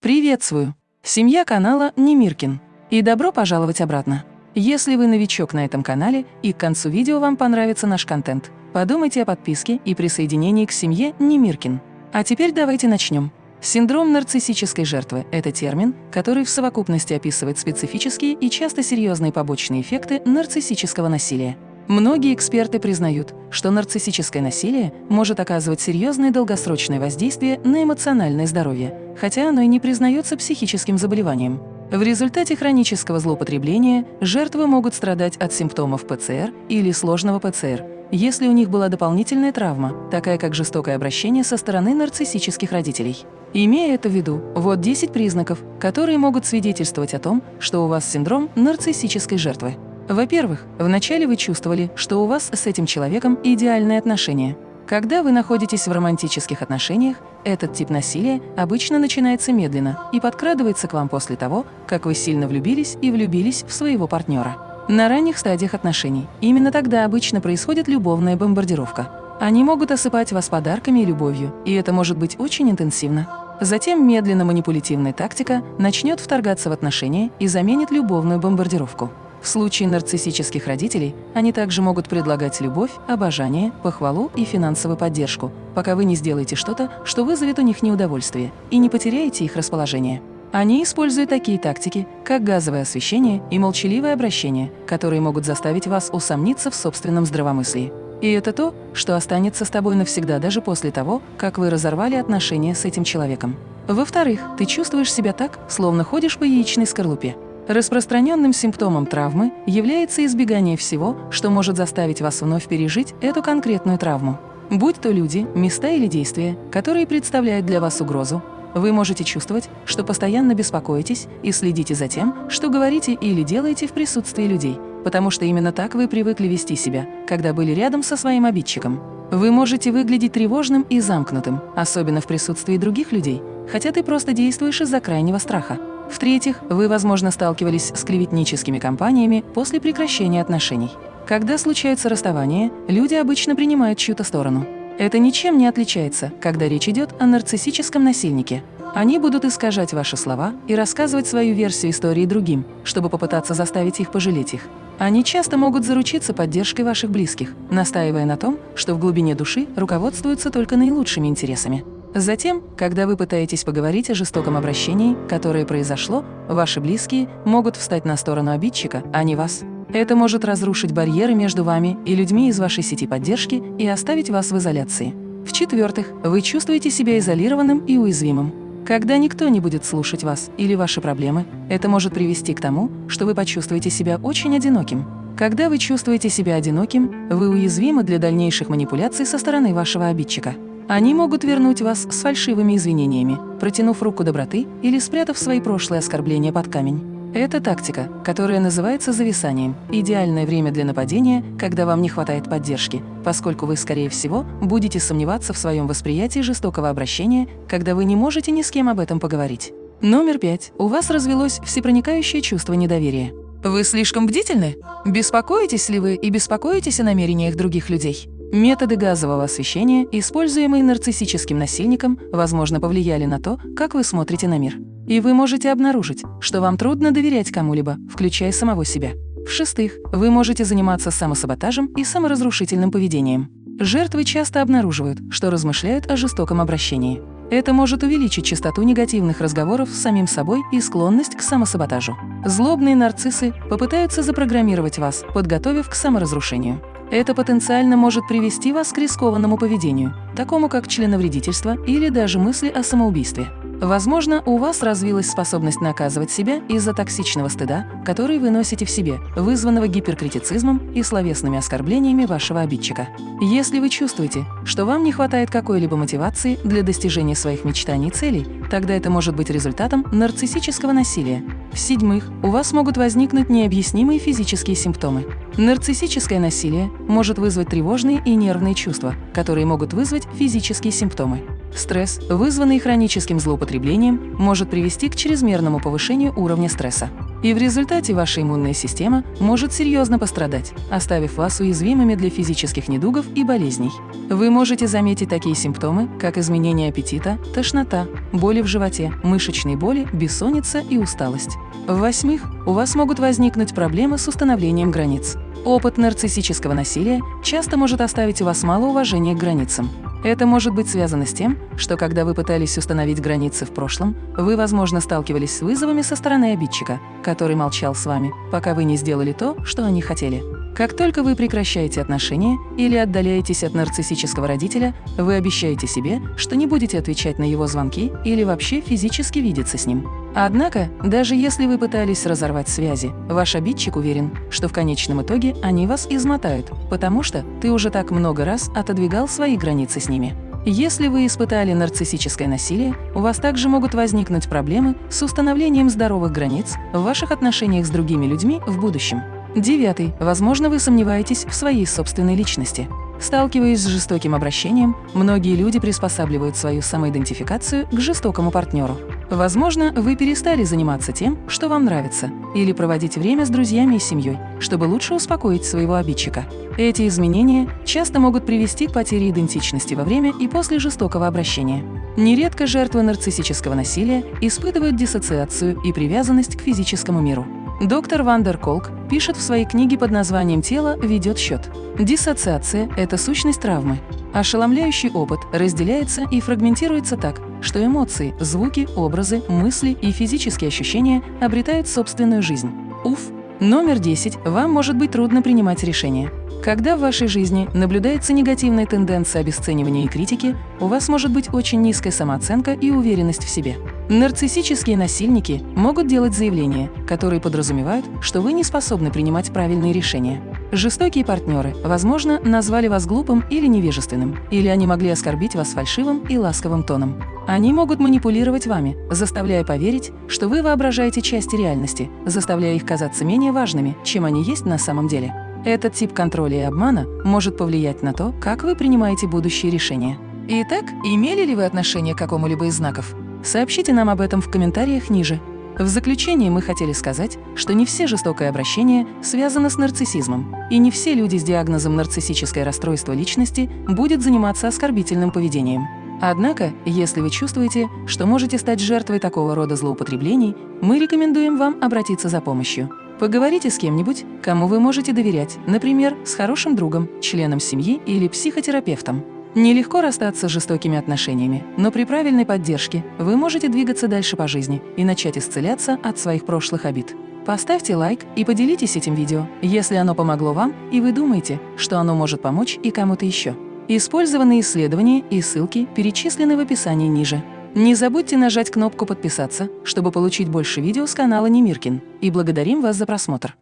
Приветствую! Семья канала Немиркин. И добро пожаловать обратно. Если вы новичок на этом канале и к концу видео вам понравится наш контент, подумайте о подписке и присоединении к семье Немиркин. А теперь давайте начнем. Синдром нарциссической жертвы – это термин, который в совокупности описывает специфические и часто серьезные побочные эффекты нарциссического насилия. Многие эксперты признают, что нарциссическое насилие может оказывать серьезное долгосрочное воздействие на эмоциональное здоровье, хотя оно и не признается психическим заболеванием. В результате хронического злоупотребления жертвы могут страдать от симптомов ПЦР или сложного ПЦР, если у них была дополнительная травма, такая как жестокое обращение со стороны нарциссических родителей. Имея это в виду, вот 10 признаков, которые могут свидетельствовать о том, что у вас синдром нарциссической жертвы. Во-первых, вначале вы чувствовали, что у вас с этим человеком идеальные отношения. Когда вы находитесь в романтических отношениях, этот тип насилия обычно начинается медленно и подкрадывается к вам после того, как вы сильно влюбились и влюбились в своего партнера. На ранних стадиях отношений именно тогда обычно происходит любовная бомбардировка. Они могут осыпать вас подарками и любовью, и это может быть очень интенсивно. Затем медленно манипулятивная тактика начнет вторгаться в отношения и заменит любовную бомбардировку. В случае нарциссических родителей они также могут предлагать любовь, обожание, похвалу и финансовую поддержку, пока вы не сделаете что-то, что вызовет у них неудовольствие, и не потеряете их расположение. Они используют такие тактики, как газовое освещение и молчаливое обращение, которые могут заставить вас усомниться в собственном здравомыслии. И это то, что останется с тобой навсегда даже после того, как вы разорвали отношения с этим человеком. Во-вторых, ты чувствуешь себя так, словно ходишь по яичной скорлупе. Распространенным симптомом травмы является избегание всего, что может заставить вас вновь пережить эту конкретную травму. Будь то люди, места или действия, которые представляют для вас угрозу, вы можете чувствовать, что постоянно беспокоитесь и следите за тем, что говорите или делаете в присутствии людей, потому что именно так вы привыкли вести себя, когда были рядом со своим обидчиком. Вы можете выглядеть тревожным и замкнутым, особенно в присутствии других людей, хотя ты просто действуешь из-за крайнего страха. В-третьих, вы, возможно, сталкивались с клеветническими кампаниями после прекращения отношений. Когда случаются расставания, люди обычно принимают чью-то сторону. Это ничем не отличается, когда речь идет о нарциссическом насильнике. Они будут искажать ваши слова и рассказывать свою версию истории другим, чтобы попытаться заставить их пожалеть их. Они часто могут заручиться поддержкой ваших близких, настаивая на том, что в глубине души руководствуются только наилучшими интересами. Затем, когда вы пытаетесь поговорить о жестоком обращении, которое произошло, ваши близкие могут встать на сторону обидчика, а не вас. Это может разрушить барьеры между вами и людьми из вашей сети поддержки и оставить вас в изоляции. В-четвертых, вы чувствуете себя изолированным и уязвимым. Когда никто не будет слушать вас или ваши проблемы, это может привести к тому, что вы почувствуете себя очень одиноким. Когда вы чувствуете себя одиноким, вы уязвимы для дальнейших манипуляций со стороны вашего обидчика. Они могут вернуть вас с фальшивыми извинениями, протянув руку доброты или спрятав свои прошлые оскорбления под камень. Это тактика, которая называется зависанием. Идеальное время для нападения, когда вам не хватает поддержки, поскольку вы, скорее всего, будете сомневаться в своем восприятии жестокого обращения, когда вы не можете ни с кем об этом поговорить. Номер пять. У вас развелось всепроникающее чувство недоверия. Вы слишком бдительны? Беспокоитесь ли вы и беспокоитесь о намерениях других людей? Методы газового освещения, используемые нарциссическим насильником, возможно, повлияли на то, как вы смотрите на мир. И вы можете обнаружить, что вам трудно доверять кому-либо, включая самого себя. В-шестых, вы можете заниматься самосаботажем и саморазрушительным поведением. Жертвы часто обнаруживают, что размышляют о жестоком обращении. Это может увеличить частоту негативных разговоров с самим собой и склонность к самосаботажу. Злобные нарциссы попытаются запрограммировать вас, подготовив к саморазрушению. Это потенциально может привести вас к рискованному поведению, такому как членовредительство или даже мысли о самоубийстве. Возможно, у вас развилась способность наказывать себя из-за токсичного стыда, который вы носите в себе, вызванного гиперкритицизмом и словесными оскорблениями вашего обидчика. Если вы чувствуете, что вам не хватает какой-либо мотивации для достижения своих мечтаний и целей, тогда это может быть результатом нарциссического насилия. В-седьмых, у вас могут возникнуть необъяснимые физические симптомы. Нарциссическое насилие может вызвать тревожные и нервные чувства, которые могут вызвать физические симптомы. Стресс, вызванный хроническим злоупотреблением, может привести к чрезмерному повышению уровня стресса. И в результате ваша иммунная система может серьезно пострадать, оставив вас уязвимыми для физических недугов и болезней. Вы можете заметить такие симптомы, как изменение аппетита, тошнота, боли в животе, мышечные боли, бессонница и усталость. В-восьмых, у вас могут возникнуть проблемы с установлением границ. Опыт нарциссического насилия часто может оставить у вас мало уважения к границам. Это может быть связано с тем, что когда вы пытались установить границы в прошлом, вы, возможно, сталкивались с вызовами со стороны обидчика, который молчал с вами, пока вы не сделали то, что они хотели. Как только вы прекращаете отношения или отдаляетесь от нарциссического родителя, вы обещаете себе, что не будете отвечать на его звонки или вообще физически видеться с ним. Однако, даже если вы пытались разорвать связи, ваш обидчик уверен, что в конечном итоге они вас измотают, потому что ты уже так много раз отодвигал свои границы с ними. Если вы испытали нарциссическое насилие, у вас также могут возникнуть проблемы с установлением здоровых границ в ваших отношениях с другими людьми в будущем. Девятый. Возможно, вы сомневаетесь в своей собственной личности. Сталкиваясь с жестоким обращением, многие люди приспосабливают свою самоидентификацию к жестокому партнеру. Возможно, вы перестали заниматься тем, что вам нравится, или проводить время с друзьями и семьей, чтобы лучше успокоить своего обидчика. Эти изменения часто могут привести к потере идентичности во время и после жестокого обращения. Нередко жертвы нарциссического насилия испытывают диссоциацию и привязанность к физическому миру. Доктор Вандер Колк пишет в своей книге под названием «Тело ведет счет». Диссоциация – это сущность травмы. Ошеломляющий опыт разделяется и фрагментируется так, что эмоции, звуки, образы, мысли и физические ощущения обретают собственную жизнь. Уф! Номер 10. Вам может быть трудно принимать решения. Когда в вашей жизни наблюдается негативная тенденция обесценивания и критики, у вас может быть очень низкая самооценка и уверенность в себе. Нарциссические насильники могут делать заявления, которые подразумевают, что вы не способны принимать правильные решения. Жестокие партнеры, возможно, назвали вас глупым или невежественным, или они могли оскорбить вас фальшивым и ласковым тоном. Они могут манипулировать вами, заставляя поверить, что вы воображаете части реальности, заставляя их казаться менее важными, чем они есть на самом деле. Этот тип контроля и обмана может повлиять на то, как вы принимаете будущие решения. Итак, имели ли вы отношение к какому-либо из знаков? Сообщите нам об этом в комментариях ниже. В заключение мы хотели сказать, что не все жестокое обращение связано с нарциссизмом, и не все люди с диагнозом нарциссическое расстройство личности будет заниматься оскорбительным поведением. Однако, если вы чувствуете, что можете стать жертвой такого рода злоупотреблений, мы рекомендуем вам обратиться за помощью. Поговорите с кем-нибудь, кому вы можете доверять, например, с хорошим другом, членом семьи или психотерапевтом. Нелегко расстаться с жестокими отношениями, но при правильной поддержке вы можете двигаться дальше по жизни и начать исцеляться от своих прошлых обид. Поставьте лайк и поделитесь этим видео, если оно помогло вам и вы думаете, что оно может помочь и кому-то еще. Использованные исследования и ссылки перечислены в описании ниже. Не забудьте нажать кнопку «Подписаться», чтобы получить больше видео с канала Немиркин. И благодарим вас за просмотр.